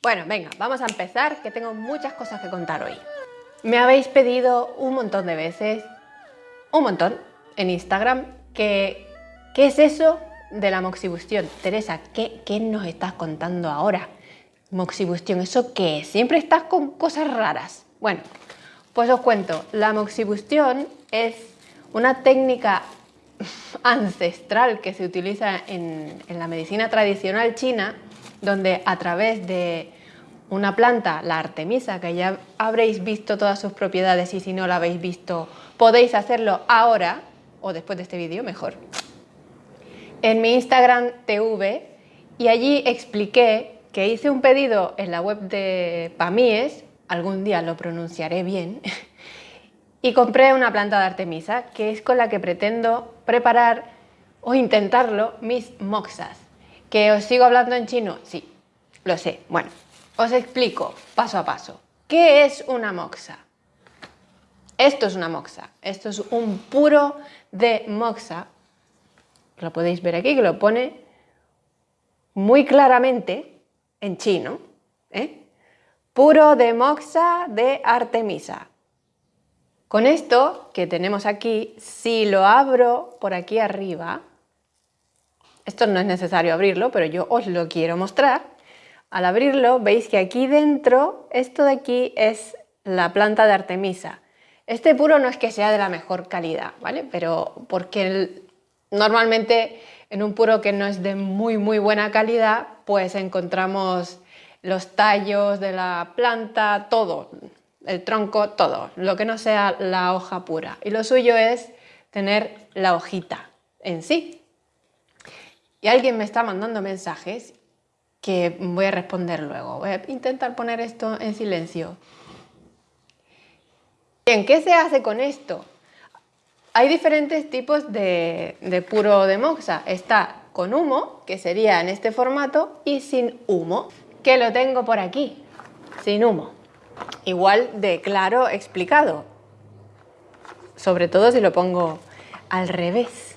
Bueno, venga, vamos a empezar, que tengo muchas cosas que contar hoy. Me habéis pedido un montón de veces, un montón, en Instagram, que ¿qué es eso de la moxibustión? Teresa, ¿qué, nos estás contando ahora? Moxibustión, ¿eso qué? Siempre estás con cosas raras. Bueno, pues os cuento, la moxibustión es una técnica ancestral que se utiliza en la medicina tradicional china donde a través de una planta, la artemisa, que ya habréis visto todas sus propiedades y si no la habéis visto podéis hacerlo ahora o después de este vídeo, mejor. En mi Instagram TV y allí expliqué que hice un pedido en la web de Pamies, algún día lo pronunciaré bien, y compré una planta de artemisa que es con la que pretendo preparar o intentarlo mis moxas. ¿Que os sigo hablando en chino? Sí, lo sé. Bueno, os explico paso a paso. ¿Qué es una moxa? Esto es una moxa. Esto es un puro de moxa. Lo podéis ver aquí, que lo pone muy claramente en chino. ¿eh? Puro de moxa de Artemisa. Con esto que tenemos aquí, si lo abro por aquí arriba, esto no es necesario abrirlo, pero yo os lo quiero mostrar. Al abrirlo veis que aquí dentro, esto de aquí es la planta de Artemisa. Este puro no es que sea de la mejor calidad, ¿vale? Pero porque normalmente en un puro que no es de muy muy buena calidad, pues encontramos los tallos de la planta, todo, el tronco, todo, lo que no sea la hoja pura. Y lo suyo es tener la hojita en sí, y alguien me está mandando mensajes que voy a responder luego. Voy a intentar poner esto en silencio. Bien, ¿qué se hace con esto? Hay diferentes tipos de, puro de moxa. Está con humo, que sería en este formato, y sin humo, que lo tengo por aquí, sin humo. Igual de claro explicado, sobre todo si lo pongo al revés.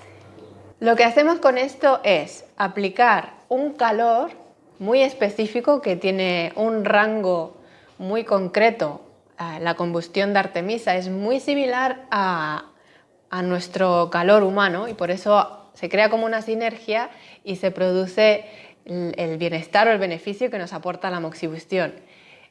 Lo que hacemos con esto es aplicar un calor muy específico que tiene un rango muy concreto. Ah, la combustión de Artemisa es muy similar a, nuestro calor humano y por eso se crea como una sinergia y se produce el bienestar o el beneficio que nos aporta la moxibustión.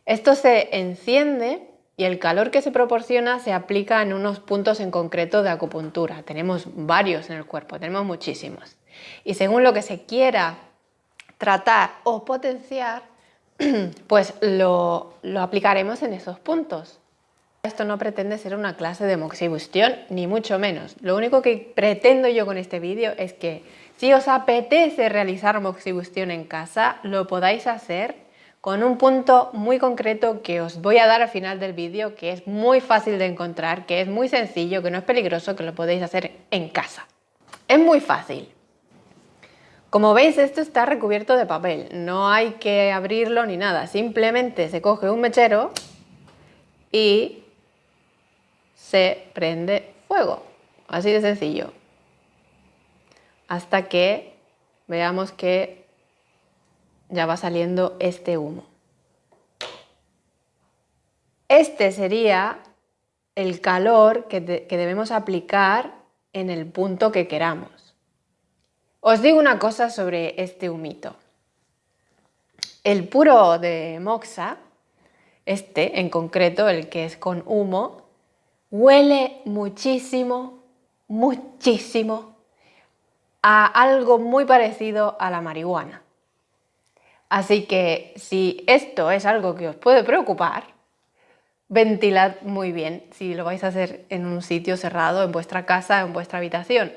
Esto se enciende y el calor que se proporciona se aplica en unos puntos en concreto de acupuntura. Tenemos varios en el cuerpo, tenemos muchísimos. Y según lo que se quiera tratar o potenciar, pues lo, lo aplicaremos en esos puntos. Esto no pretende ser una clase de moxibustión, ni mucho menos. Lo único que pretendo yo con este vídeo es que si os apetece realizar moxibustión en casa, lo podáis hacer con un punto muy concreto que os voy a dar al final del vídeo, que es muy fácil de encontrar, que es muy sencillo, que no es peligroso, que lo podéis hacer en casa. Es muy fácil. Como veis esto está recubierto de papel, no hay que abrirlo ni nada, simplemente se coge un mechero y se prende fuego, así de sencillo. Hasta que veamos que ya va saliendo este humo. Este sería el calor que, debemos aplicar en el punto que queramos. Os digo una cosa sobre este humito. El puro de moxa, este en concreto, el que es con humo, huele muchísimo, muchísimo a algo muy parecido a la marihuana. Así que si esto es algo que os puede preocupar, ventilad muy bien si lo vais a hacer en un sitio cerrado, en vuestra casa, en vuestra habitación,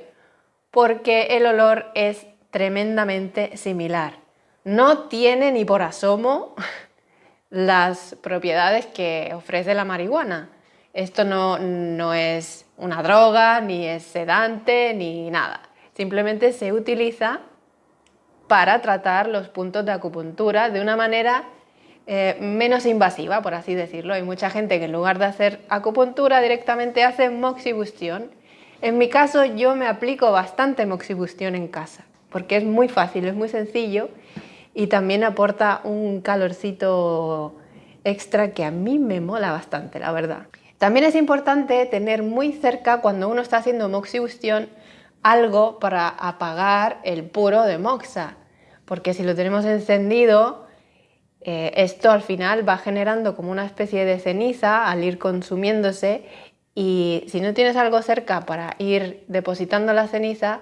porque el olor es tremendamente similar. No tiene ni por asomo las propiedades que ofrece la marihuana. Esto no, no es una droga, ni es sedante, ni nada. Simplemente se utiliza para tratar los puntos de acupuntura de una manera eh, menos invasiva, por así decirlo. Hay mucha gente que en lugar de hacer acupuntura directamente hace moxibustión. En mi caso yo me aplico bastante moxibustión en casa, porque es muy fácil, es muy sencillo y también aporta un calorcito extra que a mí me mola bastante, la verdad. También es importante tener muy cerca cuando uno está haciendo moxibustión algo para apagar el puro de moxa, porque si lo tenemos encendido, eh, esto al final va generando como una especie de ceniza al ir consumiéndose y si no tienes algo cerca para ir depositando la ceniza,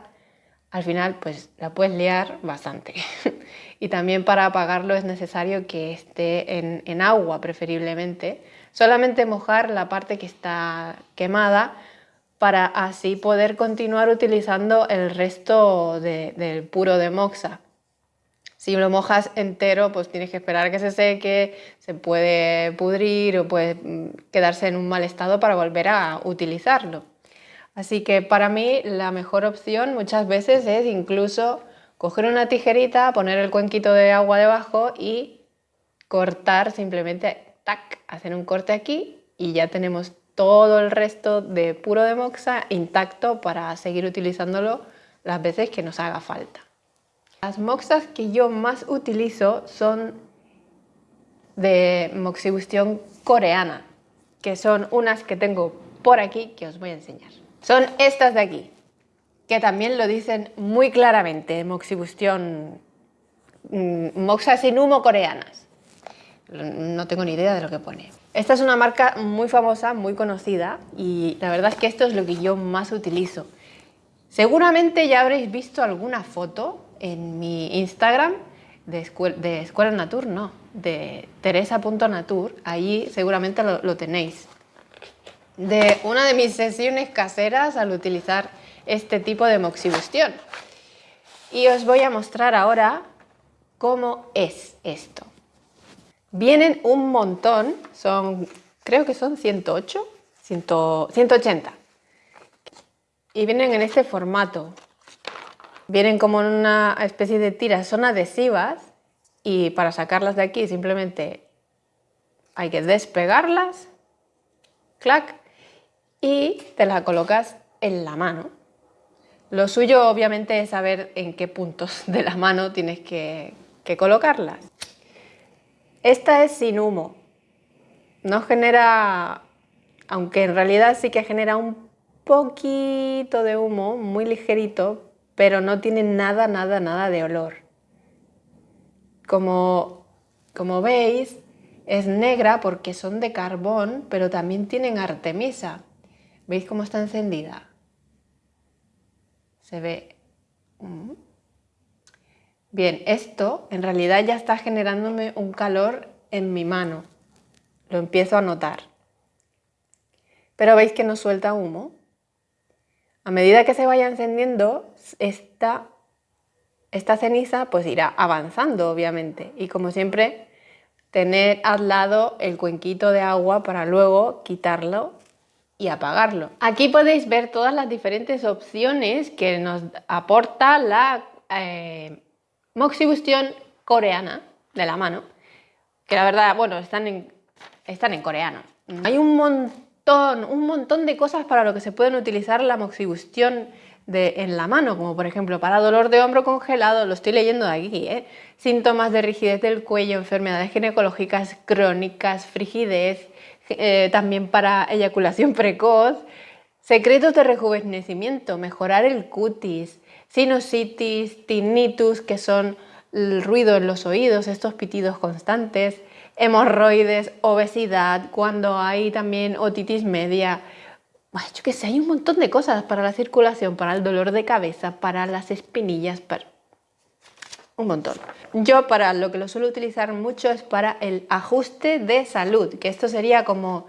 al final pues la puedes liar bastante. y también para apagarlo es necesario que esté en, agua preferiblemente. Solamente mojar la parte que está quemada para así poder continuar utilizando el resto del puro de moxa. Si lo mojas entero, pues tienes que esperar que se seque, se puede pudrir o puede mm, quedarse en un mal estado para volver a utilizarlo. Así que para mí la mejor opción muchas veces es incluso coger una tijerita, poner el cuenquito de agua debajo y cortar simplemente, tac, hacer un corte aquí y ya tenemos todo el resto de puro de moxa intacto para seguir utilizándolo las veces que nos haga falta. Las moxas que yo más utilizo son de moxibustión coreana, que son unas que tengo por aquí que os voy a enseñar. Son estas de aquí, que también lo dicen muy claramente, moxibustión, mm, moxas sin humo coreanas. No tengo ni idea de lo que pone. Esta es una marca muy famosa, muy conocida y la verdad es que esto es lo que yo más utilizo. Seguramente ya habréis visto alguna foto en mi Instagram de, de Escuela Natur, no, de teresa.natur, ahí seguramente lo tenéis de una de mis sesiones caseras al utilizar este tipo de moxibustión. Y os voy a mostrar ahora cómo es esto. Vienen un montón, son, creo que son 108, 180. Y vienen en este formato. Vienen como en una especie de tiras, son adhesivas y para sacarlas de aquí simplemente hay que despegarlas, clac, y te la colocas en la mano. Lo suyo obviamente es saber en qué puntos de la mano tienes que, colocarlas. Esta es sin humo. No genera, aunque en realidad sí que genera un poquito de humo, muy ligerito, pero no tiene nada, nada, nada de olor. Como, como veis, es negra porque son de carbón, pero también tienen artemisa. ¿Veis cómo está encendida? Se ve... Mm. Bien, esto en realidad ya está generándome un calor en mi mano. Lo empiezo a notar. Pero veis que no suelta humo. A medida que se vaya encendiendo, esta, esta ceniza pues irá avanzando, obviamente. Y como siempre, tener al lado el cuenquito de agua para luego quitarlo y apagarlo. Aquí podéis ver todas las diferentes opciones que nos aporta la eh, Moxibustión coreana de la mano, que la verdad, bueno, están en, están en coreano. Hay un un montón de cosas para lo que se pueden utilizar la Moxibustión de, en la mano, como por ejemplo para dolor de hombro congelado, lo estoy leyendo de aquí, ¿eh? síntomas de rigidez del cuello, enfermedades ginecológicas crónicas, frigidez, eh, también para eyaculación precoz, secretos de rejuvenecimiento, mejorar el cutis, sinusitis, tinnitus, que son el ruido en los oídos, estos pitidos constantes, hemorroides, obesidad, cuando hay también otitis media, yo que sé, hay un montón de cosas para la circulación, para el dolor de cabeza, para las espinillas, para un montón. Yo para lo que lo suelo utilizar mucho es para el ajuste de salud, que esto sería como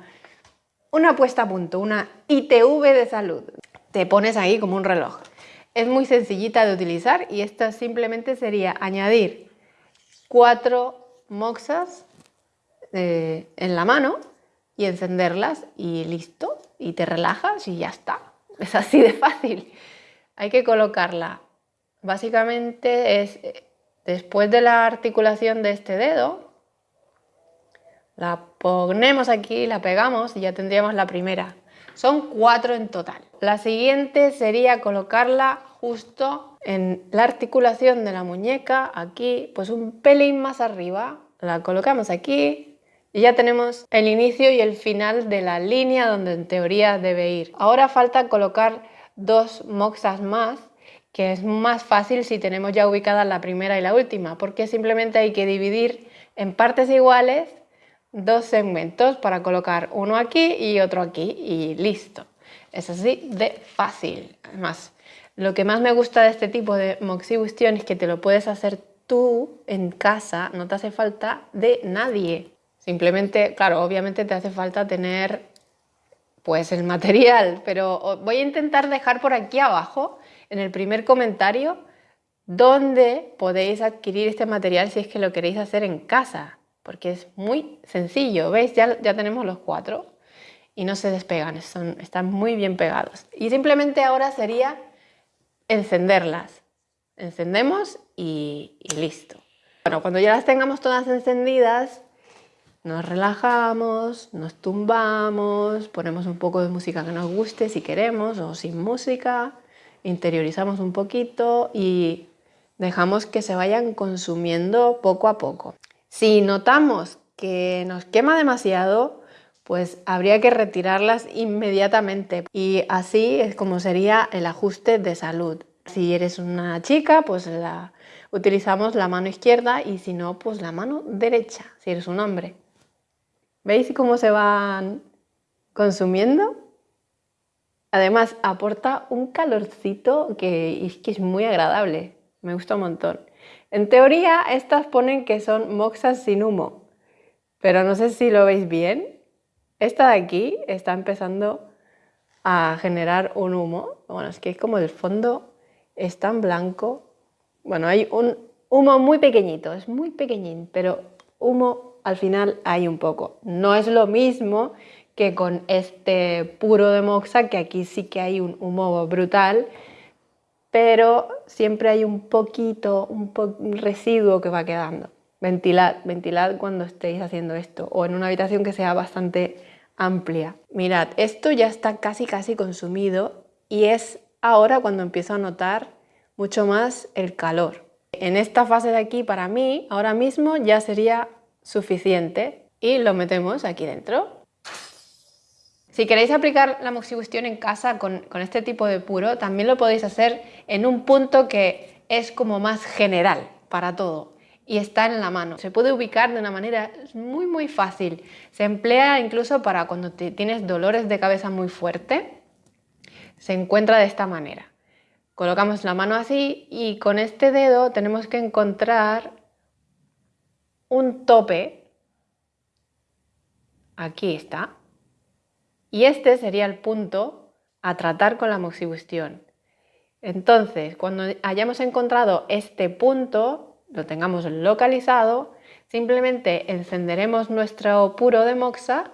una puesta a punto, una ITV de salud. Te pones ahí como un reloj. Es muy sencillita de utilizar y esta simplemente sería añadir cuatro moxas eh, en la mano y encenderlas y listo. Y te relajas y ya está. Es así de fácil. Hay que colocarla. Básicamente es Después de la articulación de este dedo, la ponemos aquí, la pegamos y ya tendríamos la primera. Son cuatro en total. La siguiente sería colocarla justo en la articulación de la muñeca, aquí, pues un pelín más arriba. La colocamos aquí y ya tenemos el inicio y el final de la línea donde en teoría debe ir. Ahora falta colocar dos moxas más que es más fácil si tenemos ya ubicadas la primera y la última, porque simplemente hay que dividir en partes iguales dos segmentos para colocar uno aquí y otro aquí y listo. Es así de fácil. Además, lo que más me gusta de este tipo de moxibustión es que te lo puedes hacer tú en casa, no te hace falta de nadie. Simplemente, claro, obviamente te hace falta tener pues el material, pero voy a intentar dejar por aquí abajo, en el primer comentario, dónde podéis adquirir este material si es que lo queréis hacer en casa, porque es muy sencillo, ¿veis? Ya, ya tenemos los cuatro y no se despegan, están muy bien pegados. Y simplemente ahora sería encenderlas. Encendemos y, y listo. Bueno, cuando ya las tengamos todas encendidas, nos relajamos, nos tumbamos, ponemos un poco de música que nos guste si queremos o sin música, interiorizamos un poquito y dejamos que se vayan consumiendo poco a poco. Si notamos que nos quema demasiado, pues habría que retirarlas inmediatamente y así es como sería el ajuste de salud. Si eres una chica, pues la, utilizamos la mano izquierda y si no, pues la mano derecha, si eres un hombre. ¿Veis cómo se van consumiendo? Además, aporta un calorcito que es, muy agradable. Me gusta un montón. En teoría, estas ponen que son moxas sin humo, pero no sé si lo veis bien. Esta de aquí está empezando a generar un humo. Bueno, es que es como el fondo es tan blanco. Bueno, hay un humo muy pequeñito, es muy pequeñín, pero humo al final hay un poco. No es lo mismo que con este puro de moxa, que aquí sí que hay un humo brutal, pero siempre hay un poquito, un, residuo que va quedando. Ventilad, ventilad cuando estéis haciendo esto o en una habitación que sea bastante amplia. Mirad, esto ya está casi casi consumido y es ahora cuando empiezo a notar mucho más el calor. En esta fase de aquí, para mí, ahora mismo ya sería suficiente y lo metemos aquí dentro. Si queréis aplicar la moxibustión en casa con, este tipo de puro, también lo podéis hacer en un punto que es como más general para todo y está en la mano. Se puede ubicar de una manera muy muy fácil. Se emplea incluso para cuando tienes dolores de cabeza muy fuerte. Se encuentra de esta manera. Colocamos la mano así y con este dedo tenemos que encontrar un tope, aquí está, y este sería el punto a tratar con la moxibustión. Entonces, cuando hayamos encontrado este punto, lo tengamos localizado, simplemente encenderemos nuestro puro de moxa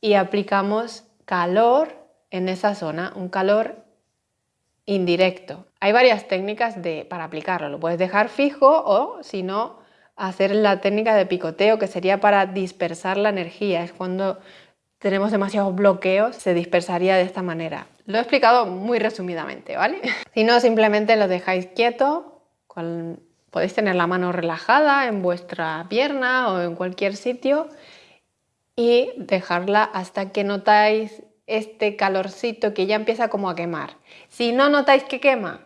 y aplicamos calor en esa zona, un calor indirecto. Hay varias técnicas de, para aplicarlo, lo puedes dejar fijo o si no, hacer la técnica de picoteo, que sería para dispersar la energía. Es cuando tenemos demasiados bloqueos, se dispersaría de esta manera. Lo he explicado muy resumidamente, ¿vale? si no, simplemente lo dejáis quieto, podéis tener la mano relajada en vuestra pierna o en cualquier sitio y dejarla hasta que notáis este calorcito que ya empieza como a quemar. Si no notáis que quema,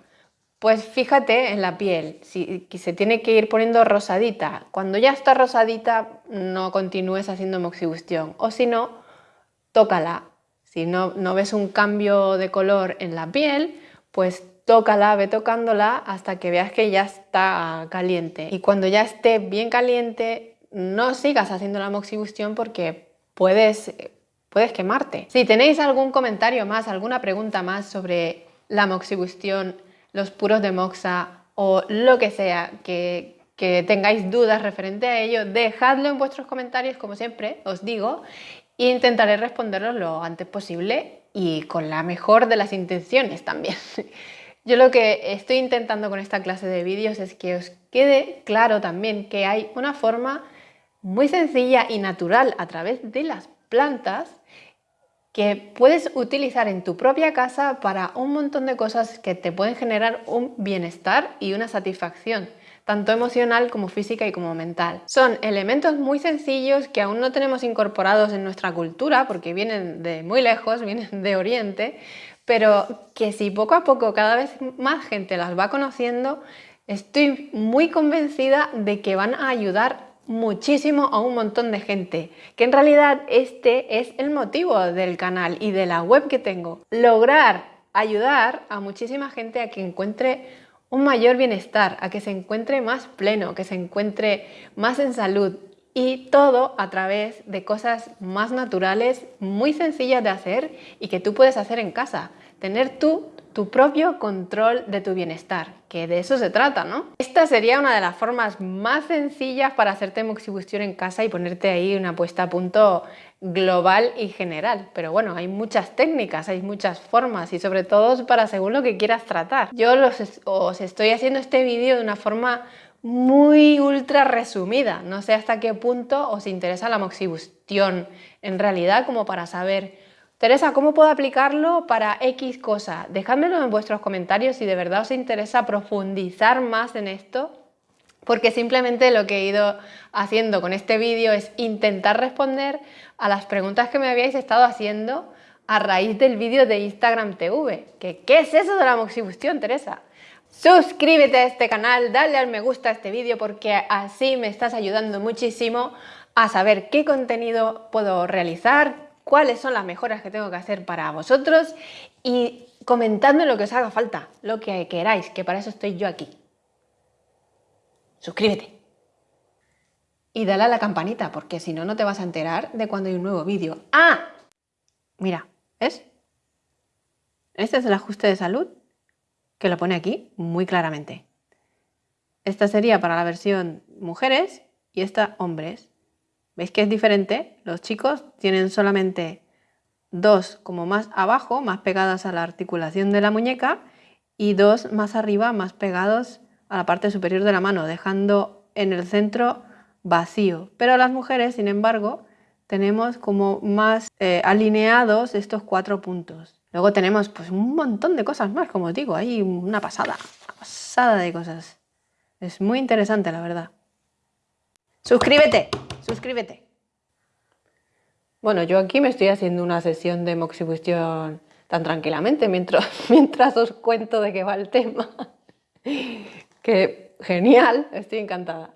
pues fíjate en la piel, si, se tiene que ir poniendo rosadita. Cuando ya está rosadita, no continúes haciendo moxibustión. O si no, tócala. Si no, no ves un cambio de color en la piel, pues tócala, ve tocándola hasta que veas que ya está caliente. Y cuando ya esté bien caliente, no sigas haciendo la moxibustión porque puedes, puedes quemarte. Si tenéis algún comentario más, alguna pregunta más sobre la moxibustión, los puros de moxa o lo que sea que, tengáis dudas referente a ello, dejadlo en vuestros comentarios, como siempre os digo, e intentaré responderlos lo antes posible y con la mejor de las intenciones también. Yo lo que estoy intentando con esta clase de vídeos es que os quede claro también que hay una forma muy sencilla y natural a través de las plantas que puedes utilizar en tu propia casa para un montón de cosas que te pueden generar un bienestar y una satisfacción tanto emocional como física y como mental. Son elementos muy sencillos que aún no tenemos incorporados en nuestra cultura porque vienen de muy lejos, vienen de Oriente, pero que si poco a poco cada vez más gente las va conociendo, estoy muy convencida de que van a ayudar muchísimo a un montón de gente, que en realidad este es el motivo del canal y de la web que tengo. Lograr ayudar a muchísima gente a que encuentre un mayor bienestar, a que se encuentre más pleno, que se encuentre más en salud y todo a través de cosas más naturales, muy sencillas de hacer y que tú puedes hacer en casa. Tener tú tu propio control de tu bienestar, que de eso se trata, ¿no? Esta sería una de las formas más sencillas para hacerte moxibustión en casa y ponerte ahí una puesta a punto global y general. Pero bueno, hay muchas técnicas, hay muchas formas y sobre todo para según lo que quieras tratar. Yo os estoy haciendo este vídeo de una forma muy ultra resumida. No sé hasta qué punto os interesa la moxibustión en realidad como para saber Teresa, ¿cómo puedo aplicarlo para X cosa? Dejádmelo en vuestros comentarios si de verdad os interesa profundizar más en esto, porque simplemente lo que he ido haciendo con este vídeo es intentar responder a las preguntas que me habíais estado haciendo a raíz del vídeo de Instagram TV. ¿Qué es eso de la moxibustión, Teresa? Suscríbete a este canal, dale al me gusta a este vídeo porque así me estás ayudando muchísimo a saber qué contenido puedo realizar, cuáles son las mejoras que tengo que hacer para vosotros y comentadme lo que os haga falta, lo que queráis, que para eso estoy yo aquí. Suscríbete. Y dale a la campanita, porque si no, no te vas a enterar de cuando hay un nuevo vídeo. ¡Ah! Mira, ¿ves? Este es el ajuste de salud que lo pone aquí muy claramente. Esta sería para la versión mujeres y esta hombres. ¿Veis que es diferente? Los chicos tienen solamente dos como más abajo, más pegadas a la articulación de la muñeca y dos más arriba, más pegados a la parte superior de la mano, dejando en el centro vacío. Pero las mujeres, sin embargo, tenemos como más eh, alineados estos cuatro puntos. Luego tenemos pues un montón de cosas más, como os digo, hay una pasada, una pasada de cosas. Es muy interesante, la verdad. ¡Suscríbete! Suscríbete. Bueno, yo aquí me estoy haciendo una sesión de moxibustión tan tranquilamente mientras, mientras os cuento de qué va el tema. que genial, estoy encantada.